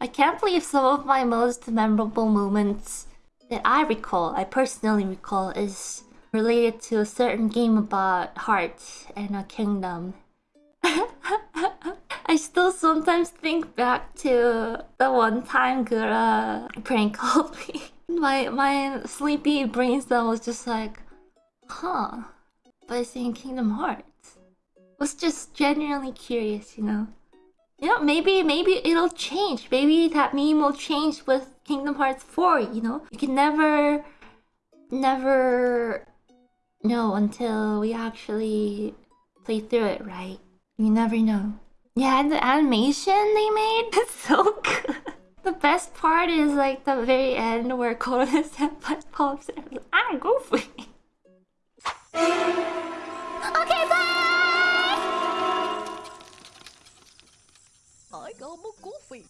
I can't believe some of my most memorable moments that I recall, I personally recall, is related to a certain game about hearts and a kingdom. I still sometimes think back to the one time Gura prank called me. My my sleepy brainstem was just like, huh, by saying Kingdom Hearts. Was just genuinely curious, you know. You know, maybe maybe it'll change. Maybe that meme will change with Kingdom Hearts 4, you know? You can never never know until we actually play through it, right? You never know. Yeah, the animation they made is so good. The best part is like the very end where Korone Senpai pops in. I'm ah, goofy. I got more goofy.